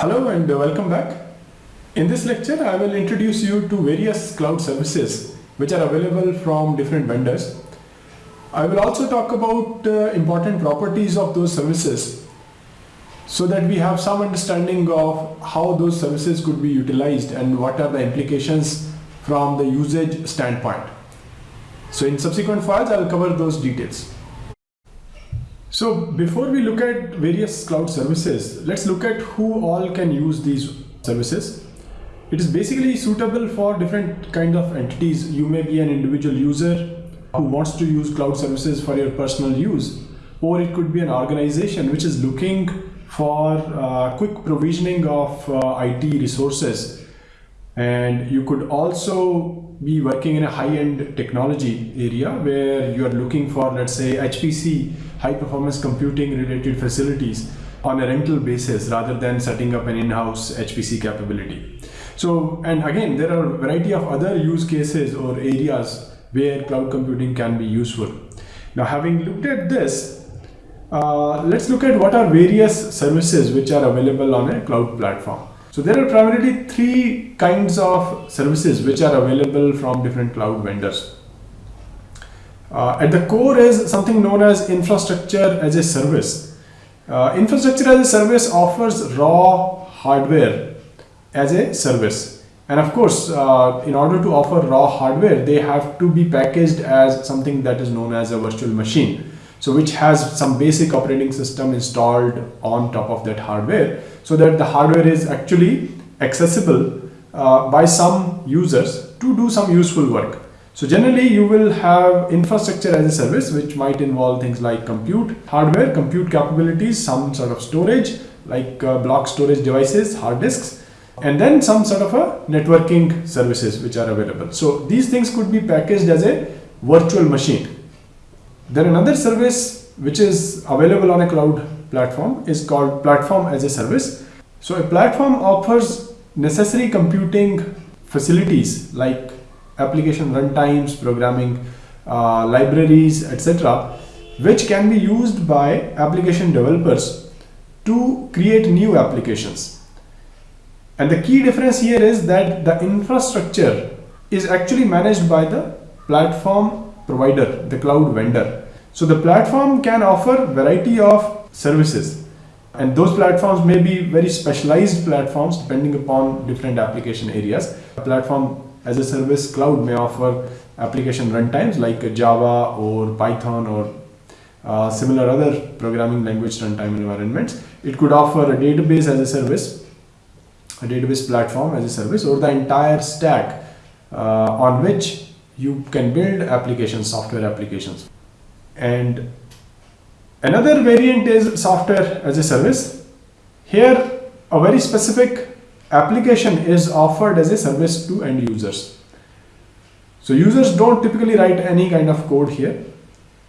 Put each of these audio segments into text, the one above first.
Hello and welcome back. In this lecture, I will introduce you to various cloud services which are available from different vendors. I will also talk about uh, important properties of those services so that we have some understanding of how those services could be utilized and what are the implications from the usage standpoint. So in subsequent files, I will cover those details. So before we look at various cloud services, let's look at who all can use these services. It is basically suitable for different kind of entities. You may be an individual user who wants to use cloud services for your personal use, or it could be an organization which is looking for uh, quick provisioning of uh, IT resources. And you could also be working in a high-end technology area where you are looking for, let's say, HPC, high performance computing related facilities on a rental basis rather than setting up an in-house HPC capability. So, and again, there are a variety of other use cases or areas where cloud computing can be useful. Now, having looked at this, uh, let's look at what are various services which are available on a cloud platform. So there are primarily three kinds of services which are available from different cloud vendors. Uh, at the core is something known as infrastructure as a service. Uh, infrastructure as a service offers raw hardware as a service. And of course, uh, in order to offer raw hardware, they have to be packaged as something that is known as a virtual machine. So which has some basic operating system installed on top of that hardware so that the hardware is actually accessible uh, by some users to do some useful work. So generally you will have infrastructure as a service which might involve things like compute hardware, compute capabilities, some sort of storage like uh, block storage devices, hard disks and then some sort of a networking services which are available. So these things could be packaged as a virtual machine. Then another service which is available on a cloud platform is called platform as a service. So a platform offers necessary computing facilities like application runtimes, programming uh, libraries, etc., which can be used by application developers to create new applications. And the key difference here is that the infrastructure is actually managed by the platform provider, the cloud vendor. So the platform can offer variety of services and those platforms may be very specialized platforms depending upon different application areas. A platform as a service cloud may offer application runtimes like Java or Python or uh, similar other programming language runtime environments. It could offer a database as a service a database platform as a service or the entire stack uh, on which you can build applications, software applications. And another variant is software as a service. Here a very specific application is offered as a service to end users. So users don't typically write any kind of code here.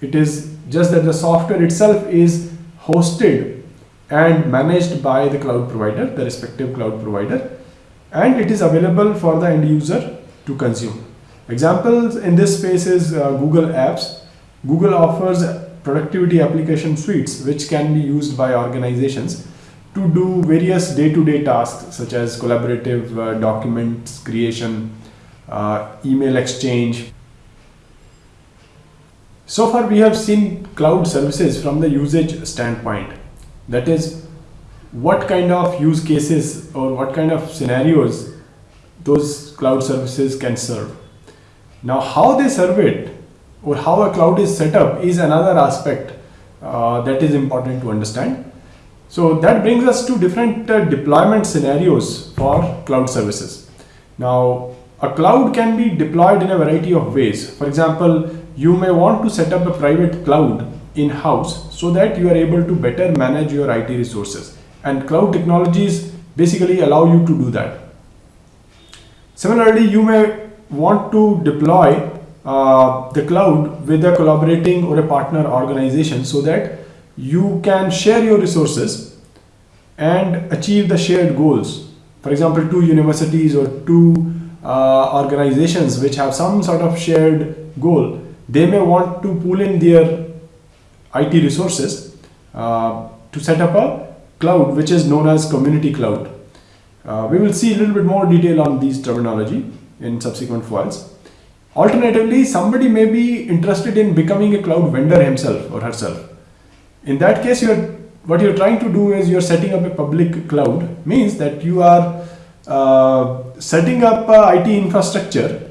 It is just that the software itself is hosted and managed by the cloud provider, the respective cloud provider, and it is available for the end user to consume. Examples in this space is uh, Google Apps. Google offers productivity application suites which can be used by organizations to do various day-to-day -day tasks such as collaborative uh, documents creation, uh, email exchange. So far we have seen cloud services from the usage standpoint. That is, what kind of use cases or what kind of scenarios those cloud services can serve. Now, how they serve it or how a cloud is set up is another aspect uh, that is important to understand. So that brings us to different uh, deployment scenarios for cloud services. Now, a cloud can be deployed in a variety of ways. For example, you may want to set up a private cloud in-house so that you are able to better manage your IT resources and cloud technologies basically allow you to do that. Similarly, you may want to deploy uh, the cloud with a collaborating or a partner organization so that you can share your resources and achieve the shared goals. For example, two universities or two uh, organizations which have some sort of shared goal, they may want to pool in their IT resources uh, to set up a cloud which is known as community cloud. Uh, we will see a little bit more detail on these terminology in subsequent files. Alternatively, somebody may be interested in becoming a cloud vendor himself or herself. In that case, you're, what you're trying to do is you're setting up a public cloud, means that you are uh, setting up IT infrastructure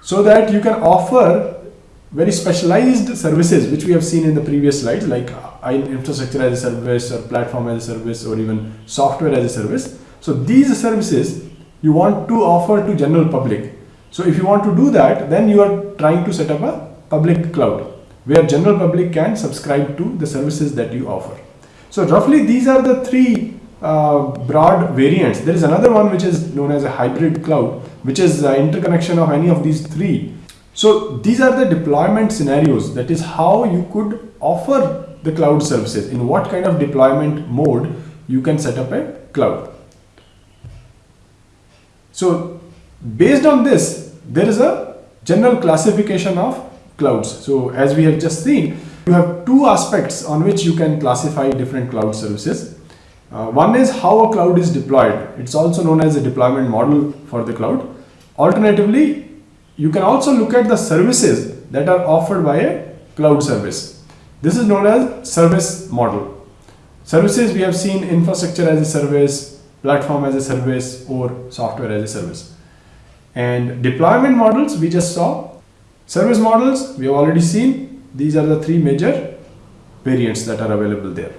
so that you can offer very specialized services which we have seen in the previous slides like infrastructure as a service or platform as a service or even software as a service. So these services you want to offer to general public so if you want to do that, then you are trying to set up a public cloud where general public can subscribe to the services that you offer. So roughly these are the three uh, broad variants. There is another one which is known as a hybrid cloud, which is uh, interconnection of any of these three. So these are the deployment scenarios. That is how you could offer the cloud services. In what kind of deployment mode you can set up a cloud. So based on this, there is a general classification of clouds. So as we have just seen, you have two aspects on which you can classify different cloud services. Uh, one is how a cloud is deployed. It's also known as a deployment model for the cloud. Alternatively, you can also look at the services that are offered by a cloud service. This is known as service model. Services we have seen infrastructure as a service, platform as a service or software as a service. And deployment models we just saw. Service models we have already seen. These are the three major variants that are available there.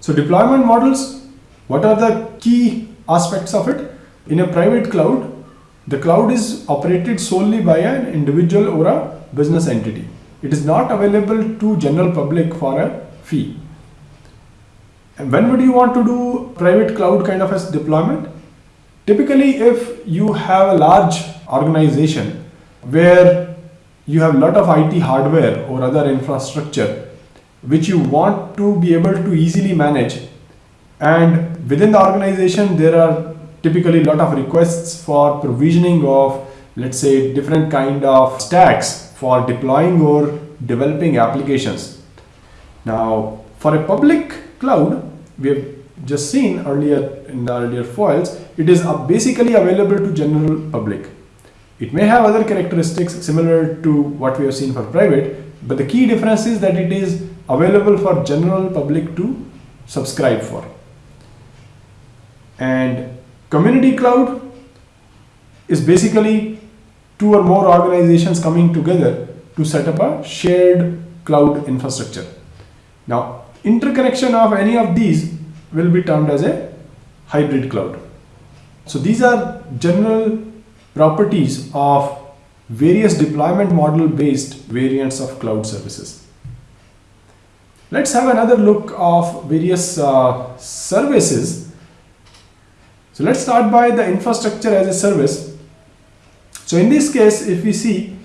So deployment models, what are the key aspects of it? In a private cloud, the cloud is operated solely by an individual or a business entity. It is not available to general public for a fee. And when would you want to do private cloud kind of a deployment? Typically, if you have a large organization where you have a lot of IT hardware or other infrastructure which you want to be able to easily manage and within the organization there are typically a lot of requests for provisioning of let's say different kind of stacks for deploying or developing applications. Now for a public cloud we have just seen earlier in the earlier files, it is basically available to general public. It may have other characteristics similar to what we have seen for private, but the key difference is that it is available for general public to subscribe for. And community cloud is basically two or more organizations coming together to set up a shared cloud infrastructure. Now, interconnection of any of these will be termed as a hybrid cloud. So these are general properties of various deployment model based variants of cloud services. Let's have another look of various uh, services. So let's start by the infrastructure as a service. So in this case, if we see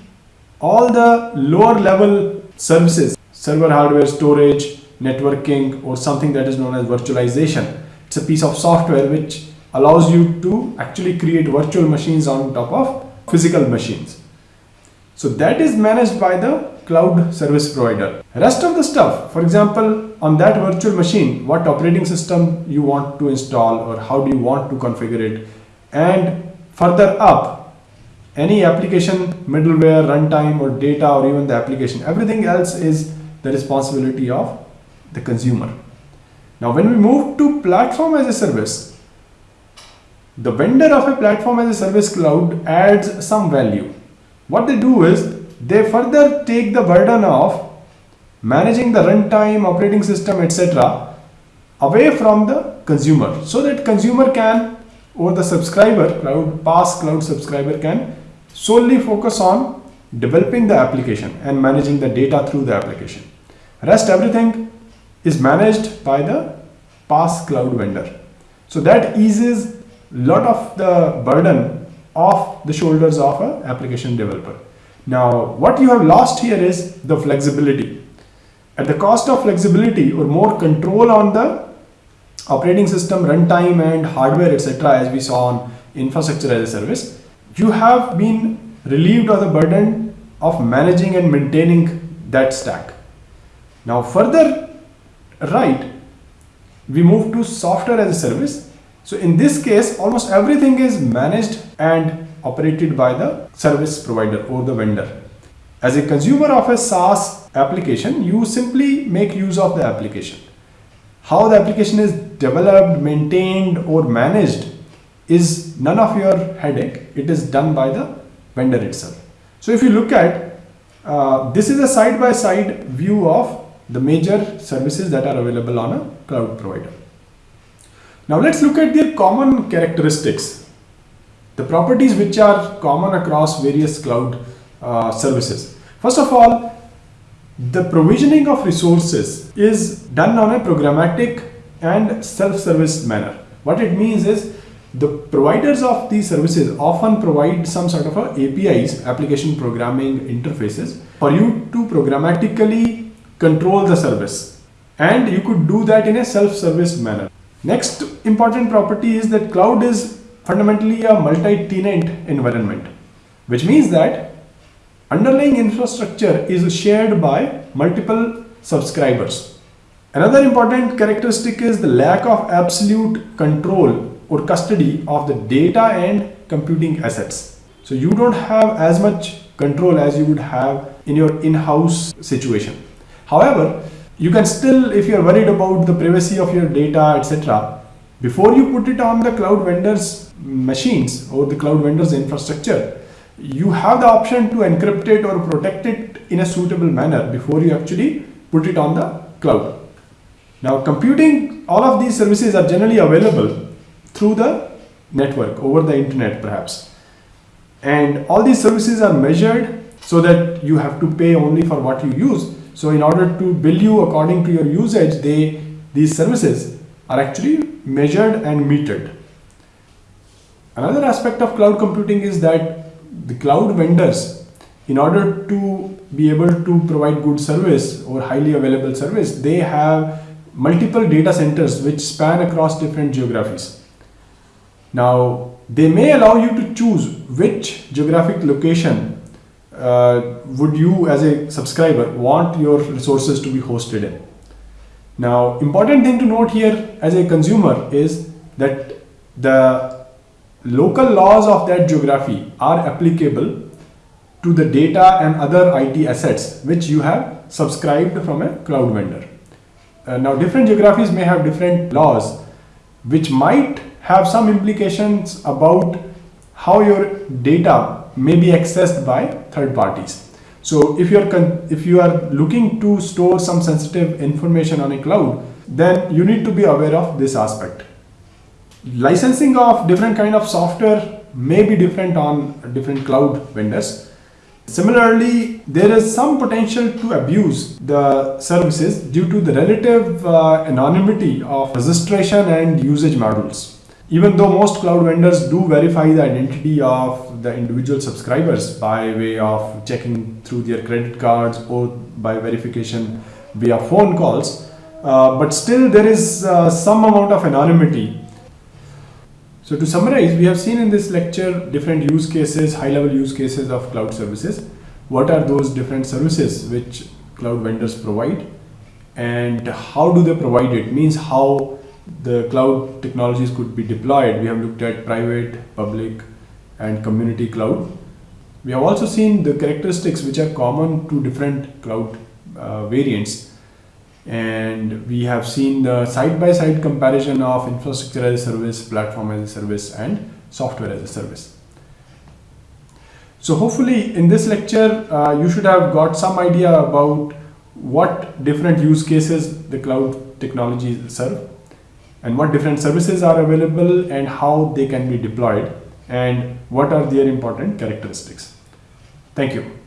all the lower level services, server hardware, storage, networking or something that is known as virtualization. It's a piece of software which allows you to actually create virtual machines on top of physical machines. So that is managed by the cloud service provider. Rest of the stuff, for example, on that virtual machine, what operating system you want to install or how do you want to configure it. And further up, any application, middleware, runtime or data or even the application, everything else is the responsibility of the consumer. Now when we move to platform as a service, the vendor of a platform as a service cloud adds some value. What they do is they further take the burden of managing the runtime, operating system, etc. away from the consumer so that consumer can or the subscriber, cloud, PaaS cloud subscriber can solely focus on developing the application and managing the data through the application. Rest everything is managed by the PaaS cloud vendor. So that eases lot of the burden off the shoulders of an application developer. Now, what you have lost here is the flexibility. At the cost of flexibility or more control on the operating system, runtime and hardware, etc. as we saw on infrastructure as a service, you have been relieved of the burden of managing and maintaining that stack. Now further right, we move to software as a service. So in this case, almost everything is managed and operated by the service provider or the vendor. As a consumer of a SaaS application, you simply make use of the application. How the application is developed, maintained or managed is none of your headache. It is done by the vendor itself. So if you look at, uh, this is a side-by-side -side view of the major services that are available on a cloud provider. Now let's look at their common characteristics, the properties which are common across various cloud uh, services. First of all, the provisioning of resources is done on a programmatic and self-service manner. What it means is the providers of these services often provide some sort of a APIs, application programming interfaces, for you to programmatically control the service. And you could do that in a self-service manner. Next important property is that cloud is fundamentally a multi-tenant environment, which means that underlying infrastructure is shared by multiple subscribers. Another important characteristic is the lack of absolute control or custody of the data and computing assets. So you don't have as much control as you would have in your in-house situation. However, you can still, if you're worried about the privacy of your data, etc., before you put it on the cloud vendors machines or the cloud vendors infrastructure, you have the option to encrypt it or protect it in a suitable manner before you actually put it on the cloud. Now computing, all of these services are generally available through the network over the internet perhaps. And all these services are measured so that you have to pay only for what you use. So in order to bill you according to your usage, they these services are actually measured and metered. Another aspect of cloud computing is that the cloud vendors, in order to be able to provide good service or highly available service, they have multiple data centers which span across different geographies. Now, they may allow you to choose which geographic location uh, would you as a subscriber want your resources to be hosted in. Now, important thing to note here as a consumer is that the local laws of that geography are applicable to the data and other IT assets which you have subscribed from a cloud vendor. Uh, now different geographies may have different laws which might have some implications about how your data may be accessed by third parties. So if you're if you are looking to store some sensitive information on a cloud, then you need to be aware of this aspect licensing of different kind of software may be different on different cloud vendors. Similarly, there is some potential to abuse the services due to the relative uh, anonymity of registration and usage models. Even though most cloud vendors do verify the identity of the individual subscribers by way of checking through their credit cards or by verification via phone calls, uh, but still there is uh, some amount of anonymity so to summarize, we have seen in this lecture different use cases, high-level use cases of cloud services. What are those different services which cloud vendors provide and how do they provide it? Means how the cloud technologies could be deployed. We have looked at private, public and community cloud. We have also seen the characteristics which are common to different cloud uh, variants and we have seen the side-by-side -side comparison of infrastructure as a service, platform as a service and software as a service. So hopefully in this lecture uh, you should have got some idea about what different use cases the cloud technologies serve and what different services are available and how they can be deployed and what are their important characteristics. Thank you.